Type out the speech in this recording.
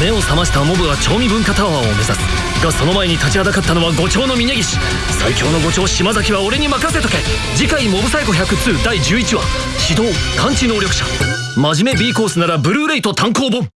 目を覚ましたモブは調味文化タワーを目指す。がその前に立ちはだかったのは五丁の峰岸最強の五丁島崎は俺に任せとけ。次回モブサイコ102第11話。指導感知能力者。真面目 B コースならブルーレイと単行本。